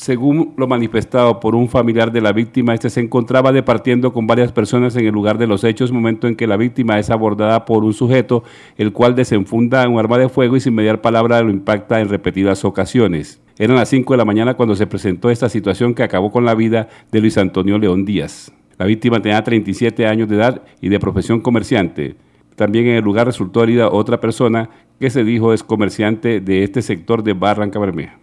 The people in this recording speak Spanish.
Según lo manifestado por un familiar de la víctima, este se encontraba departiendo con varias personas en el lugar de los hechos, momento en que la víctima es abordada por un sujeto, el cual desenfunda un arma de fuego y sin mediar palabra lo impacta en repetidas ocasiones. Eran las 5 de la mañana cuando se presentó esta situación que acabó con la vida de Luis Antonio León Díaz. La víctima tenía 37 años de edad y de profesión comerciante. También en el lugar resultó herida otra persona que se dijo es comerciante de este sector de Barranca Bermeja.